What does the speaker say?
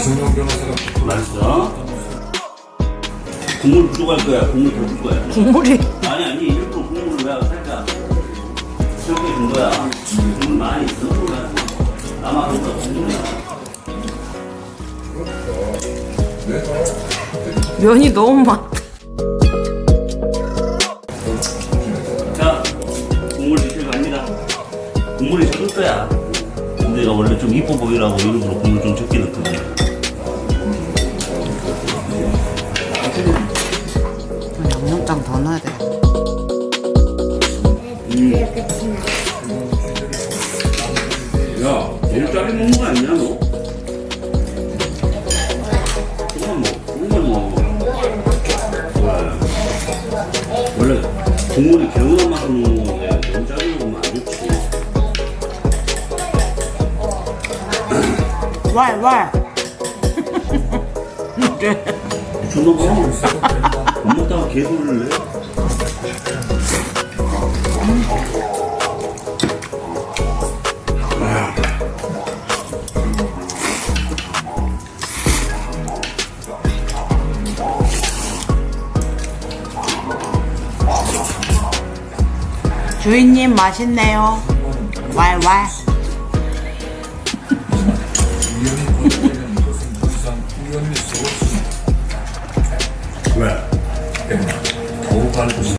이성용 변호사가 맛있어? 국물 부족할 거야. 국물 더 줄 거야. 국물이? 아니 아니 일부러 국물을 내가 살짝 적게 준 거야. 국물 많이 있어. 아마 그거 국물이야. 그렇죠. 면이 너무 많다 자 국물 드실 갑니다. 국물이 적을 거야. 근데 내가 원래 좀 이뻐 보이라고 일부러 국물 좀 적게 넣거든 양념장 더 넣어야 돼. 야, 너무 짜게 먹는 거 아니야, 너? 조금만 먹어, 조금만 먹어. 왜? 원래 국물이 개운한 맛으로 먹는 건데 너무 짜게 먹으면 안 좋지. 왈 왈. 존나 먹어. 못 먹다가 개돌을 내? 주인님 맛있네요 왈왈 왜? でもボー